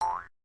Bye.